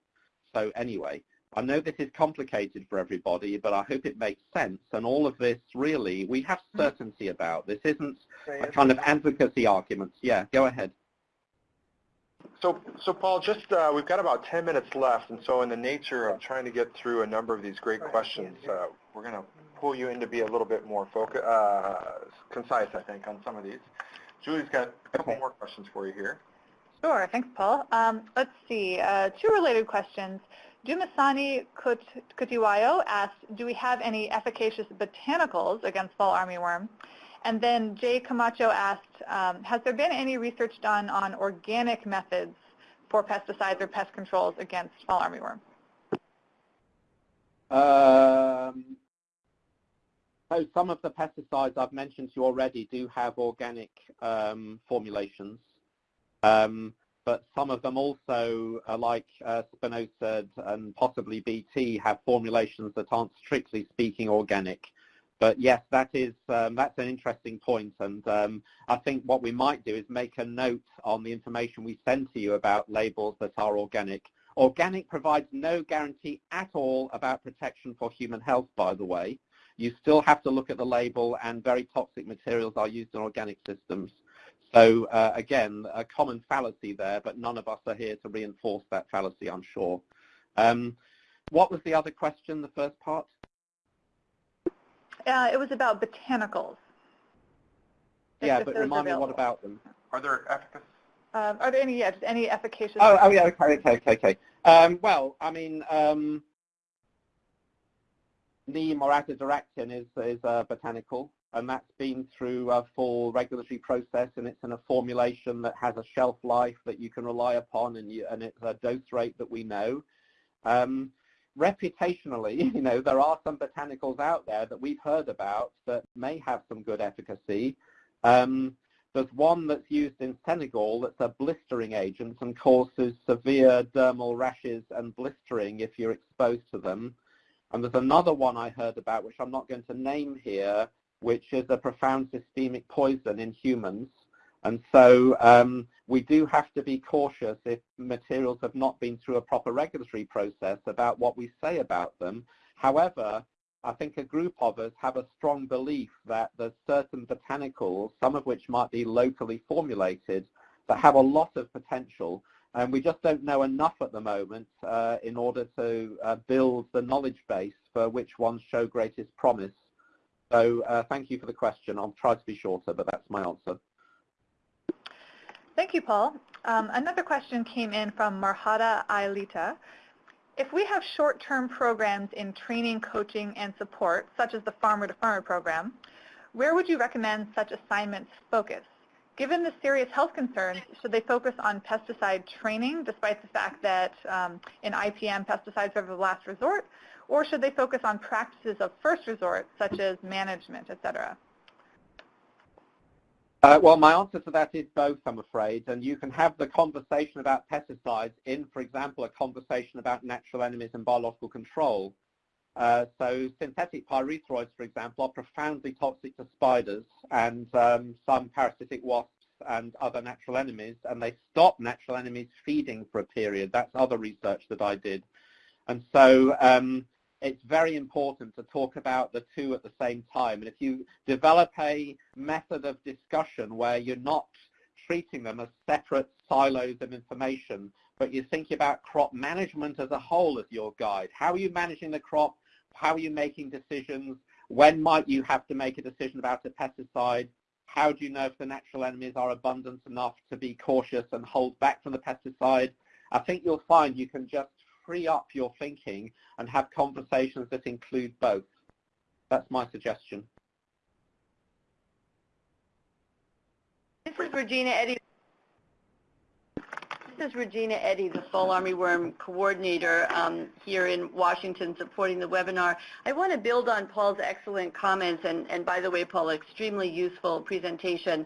So anyway, I know this is complicated for everybody, but I hope it makes sense. And all of this, really, we have mm-hmm. certainty about. This isn't a kind of advocacy argument. Yeah, go ahead. So, so Paul, just uh, we've got about 10 minutes left, and so in the nature of trying to get through a number of these great questions, uh, we're going to pull you in to be a little bit more focus, uh, concise, I think, on some of these. Julie's got a couple more questions for you here. Sure, thanks, Paul. Um, let's see, uh, two related questions. Dumasani Kutiwayo asked, do we have any efficacious botanicals against fall armyworm? And then Jay Camacho asked, um, has there been any research done on organic methods for pesticides or pest controls against fall armyworm? Um, so some of the pesticides I've mentioned to you already do have organic um, formulations, um, but some of them also, uh, like uh, spinosad and possibly BT, have formulations that aren't strictly speaking organic. But yes, that is um, that's an interesting point, and um, I think what we might do is make a note on the information we send to you about labels that are organic. Organic provides no guarantee at all about protection for human health, by the way. You still have to look at the label, and very toxic materials are used in organic systems. So uh, again, a common fallacy there, but none of us are here to reinforce that fallacy, I'm sure. Um, what was the other question, the first part? Uh, it was about botanicals. Yeah, but remind me what about them? Are there efficacy? Um, are there any, yeah, just any efficacious? Oh, oh yeah, okay, okay, okay, okay. Um, well, I mean, um, neem or azadirachtin is, is a botanical, and that's been through a full regulatory process, and it's in a formulation that has a shelf life that you can rely upon, and, you, and it's a dose rate that we know. Um, reputationally, you know, there are some botanicals out there that we've heard about that may have some good efficacy. Um, there's one that's used in Senegal that's a blistering agent and causes severe dermal rashes and blistering if you're exposed to them. And there's another one I heard about, which I'm not going to name here, which is a profound systemic poison in humans. And so um, we do have to be cautious if materials have not been through a proper regulatory process about what we say about them. However, I think a group of us have a strong belief that there's certain botanicals, some of which might be locally formulated, that have a lot of potential. And we just don't know enough at the moment uh, in order to uh, build the knowledge base for which ones show greatest promise. So uh, thank you for the question. I'll try to be shorter, but that's my answer. Thank you, Paul. Um, another question came in from Marhada Ailita. If we have short-term programs in training, coaching, and support, such as the Farmer-to-Farmer program, where would you recommend such assignments focus? Given the serious health concerns, should they focus on pesticide training, despite the fact that um, in IPM pesticides are the last resort, or should they focus on practices of first resort, such as management, et cetera? Uh, well, my answer to that is both, I'm afraid. And you can have the conversation about pesticides in, for example, a conversation about natural enemies and biological control. Uh, so synthetic pyrethroids, for example, are profoundly toxic to spiders and um, some parasitic wasps and other natural enemies, and they stop natural enemies feeding for a period. That's other research that I did. And so um, it's very important to talk about the two at the same time. And if you develop a method of discussion where you're not treating them as separate silos of information, but you're thinking about crop management as a whole as your guide. How are you managing the crop? How are you making decisions? When might you have to make a decision about a pesticide? How do you know if the natural enemies are abundant enough to be cautious and hold back from the pesticide? I think you'll find you can just free up your thinking and have conversations that include both. That's my suggestion. This is Regina Eddy. This is Regina Eddy, the Fall Armyworm Coordinator um, here in Washington supporting the webinar. I want to build on Paul's excellent comments and, and by the way, Paul, extremely useful presentation.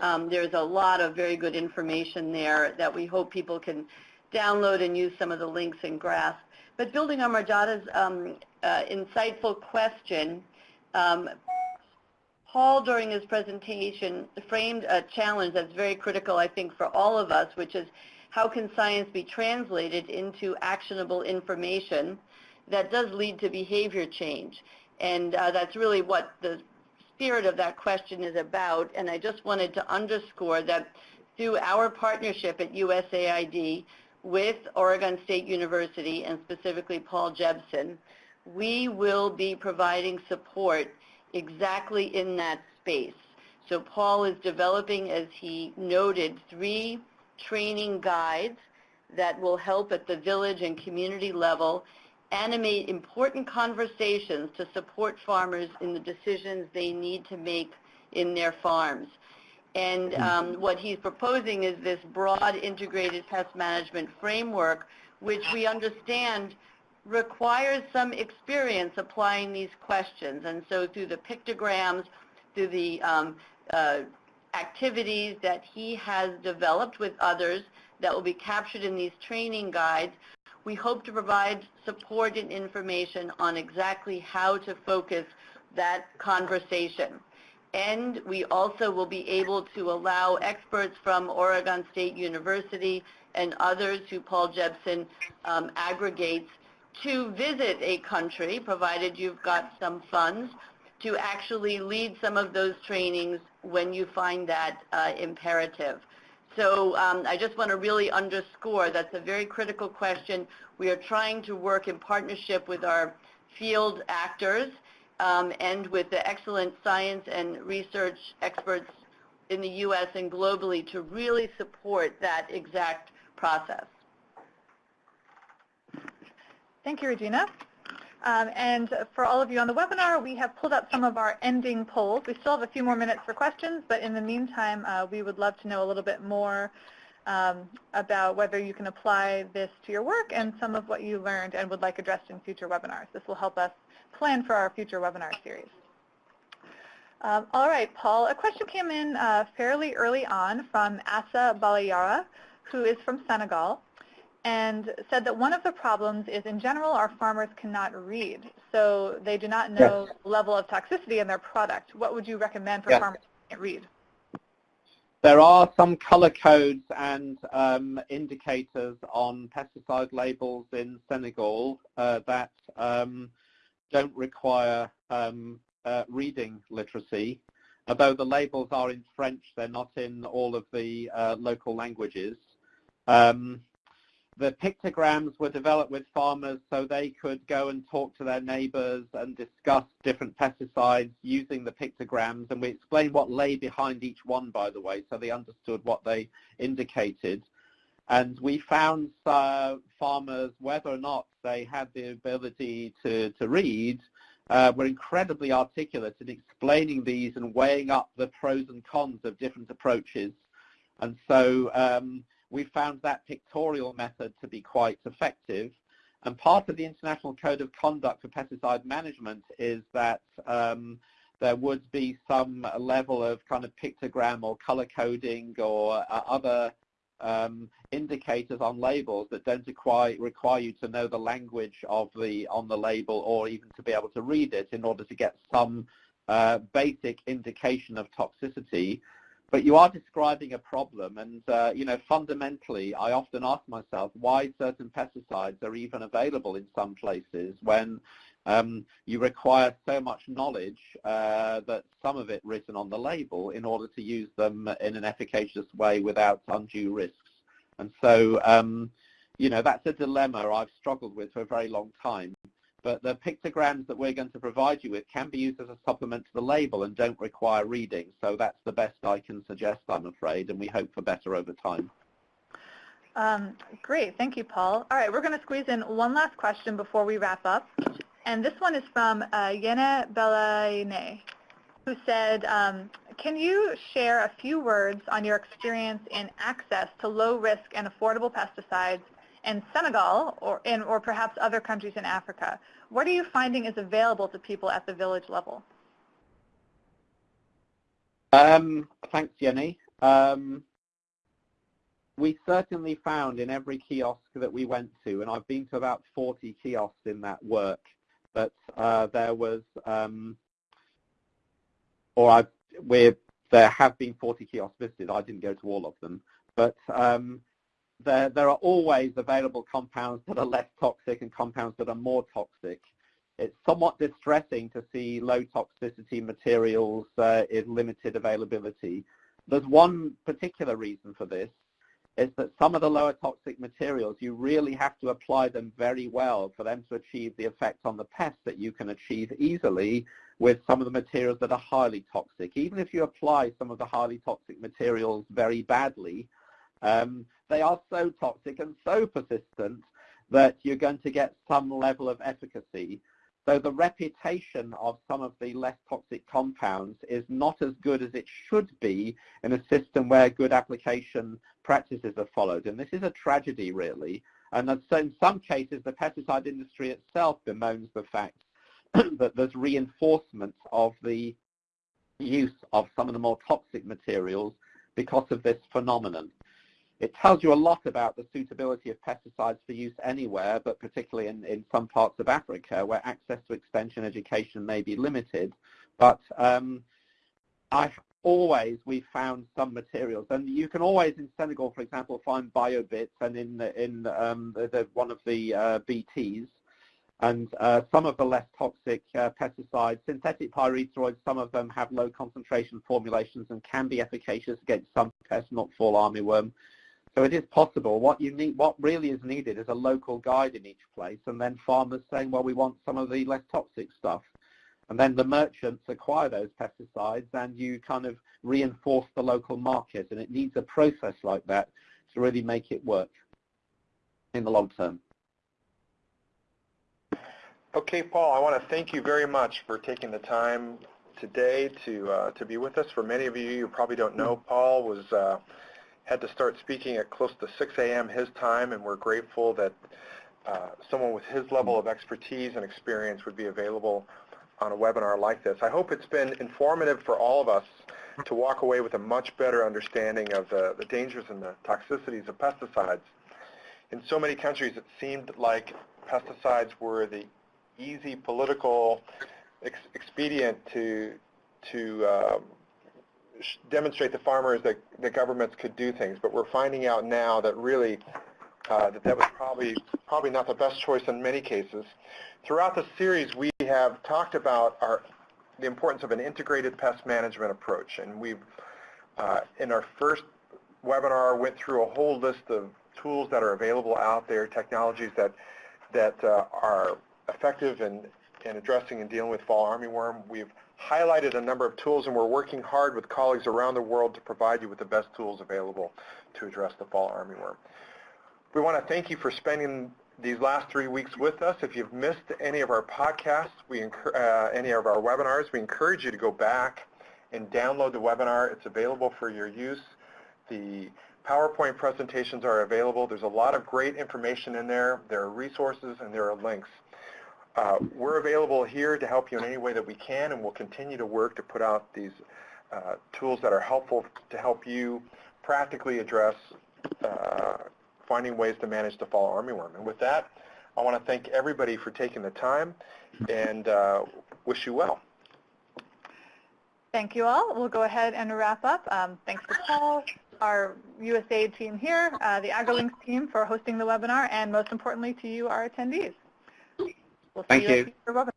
Um, there's a lot of very good information there that we hope people can download and use some of the links and grasp. But building on Marjata's um, uh, insightful question, um, Paul, during his presentation, framed a challenge that's very critical, I think, for all of us, which is how can science be translated into actionable information that does lead to behavior change? And uh, that's really what the spirit of that question is about. And I just wanted to underscore that through our partnership at USAID, with Oregon State University and specifically Paul Jepson, we will be providing support exactly in that space. So Paul is developing, as he noted, three training guides that will help at the village and community level animate important conversations to support farmers in the decisions they need to make in their farms. And hmm. um, what he's proposing is this broad integrated pest management framework, which we understand requires some experience applying these questions. And so through the pictograms, through the um, uh, activities that he has developed with others that will be captured in these training guides, we hope to provide support and information on exactly how to focus that conversation. And we also will be able to allow experts from Oregon State University and others who Paul Jepson um, aggregates to visit a country, provided you've got some funds, to actually lead some of those trainings when you find that uh, imperative. So um, I just want to really underscore that's a very critical question. We are trying to work in partnership with our field actors um, and with the excellent science and research experts in the U.S. and globally to really support that exact process. Thank you, Regina. Um, and for all of you on the webinar, we have pulled up some of our ending polls. We still have a few more minutes for questions, but in the meantime, uh, we would love to know a little bit more um, about whether you can apply this to your work and some of what you learned and would like addressed in future webinars. This will help us plan for our future webinar series. Um, all right, Paul, a question came in uh, fairly early on from Asa Balayara, who is from Senegal, and said that one of the problems is in general our farmers cannot read, so they do not know yes. the level of toxicity in their product. What would you recommend for yes. farmers who can't read? There are some color codes and um, indicators on pesticide labels in Senegal uh, that um, don't require um, uh, reading literacy. Although the labels are in French, they're not in all of the uh, local languages. Um, the pictograms were developed with farmers so they could go and talk to their neighbors and discuss different pesticides using the pictograms. And we explained what lay behind each one, by the way, so they understood what they indicated. And we found uh, farmers, whether or not they had the ability to, to read, uh, were incredibly articulate in explaining these and weighing up the pros and cons of different approaches. And so um, we found that pictorial method to be quite effective. And part of the International Code of Conduct for Pesticide Management is that um, there would be some level of kind of pictogram or color coding or uh, other um, indicators on labels that don't require, require you to know the language of the on the label or even to be able to read it in order to get some uh, basic indication of toxicity. But you are describing a problem, and uh, you know fundamentally, I often ask myself why certain pesticides are even available in some places when um, you require so much knowledge uh, that some of it written on the label in order to use them in an efficacious way without undue risks. And so, um, you know, that's a dilemma I've struggled with for a very long time. But the pictograms that we're going to provide you with can be used as a supplement to the label and don't require reading. So that's the best I can suggest, I'm afraid, and we hope for better over time. Um, great. Thank you, Paul. All right, we're going to squeeze in one last question before we wrap up. And this one is from uh, Yene Belaine, who said, um, can you share a few words on your experience in access to low-risk and affordable pesticides in Senegal or, in, or perhaps other countries in Africa? What are you finding is available to people at the village level? Um, thanks, Jenny. Um, we certainly found in every kiosk that we went to, and I've been to about 40 kiosks in that work, that uh, there was, um, or we're, there have been 40 kiosks visited. I didn't go to all of them, but um, there, there are always available compounds that are less toxic and compounds that are more toxic. It's somewhat distressing to see low toxicity materials uh, in limited availability. There's one particular reason for this, is that some of the lower toxic materials, you really have to apply them very well for them to achieve the effect on the pest that you can achieve easily with some of the materials that are highly toxic. Even if you apply some of the highly toxic materials very badly, um, they are so toxic and so persistent that you're going to get some level of efficacy. So the reputation of some of the less toxic compounds is not as good as it should be in a system where good application practices are followed. And this is a tragedy, really. And in some cases, the pesticide industry itself bemoans the fact that there's reinforcement of the use of some of the more toxic materials because of this phenomenon. It tells you a lot about the suitability of pesticides for use anywhere, but particularly in, in some parts of Africa where access to extension education may be limited. But um, I always we found some materials, and you can always in Senegal, for example, find biobits, and in in um, the, the, one of the uh, BTs, and uh, some of the less toxic uh, pesticides, synthetic pyrethroids, some of them have low concentration formulations and can be efficacious against some pests, not fall armyworm. So it is possible. What you need, what really is needed is a local guide in each place, and then farmers saying, well, we want some of the less toxic stuff. And then the merchants acquire those pesticides, and you kind of reinforce the local market. And it needs a process like that to really make it work in the long term. Okay, Paul, I want to thank you very much for taking the time today to uh, to be with us. For many of you, you probably don't know, Paul was uh, had to start speaking at close to 6 a.m. his time, and we're grateful that uh, someone with his level of expertise and experience would be available on a webinar like this. I hope it's been informative for all of us to walk away with a much better understanding of the, the dangers and the toxicities of pesticides. In so many countries, it seemed like pesticides were the easy political ex expedient to to um, demonstrate to farmers that the governments could do things, but we're finding out now that really uh, that that was probably probably not the best choice in many cases. Throughout the series, we have talked about our the importance of an integrated pest management approach, and we've uh, in our first webinar went through a whole list of tools that are available out there, technologies that that uh, are effective in in addressing and dealing with fall armyworm. We've highlighted a number of tools, and we're working hard with colleagues around the world to provide you with the best tools available to address the fall armyworm. We want to thank you for spending these last three weeks with us. If you've missed any of our podcasts, we uh, any of our webinars, we encourage you to go back and download the webinar. It's available for your use. The PowerPoint presentations are available. There's a lot of great information in there. There are resources and there are links. Uh, we're available here to help you in any way that we can, and we'll continue to work to put out these uh, tools that are helpful to help you practically address uh, finding ways to manage the fall armyworm. And with that, I want to thank everybody for taking the time and uh, wish you well. Thank you all. We'll go ahead and wrap up. Um, thanks to Paul, our USAID team here, uh, the AgriLinks team for hosting the webinar, and most importantly to you, our attendees. We'll see Thank you you.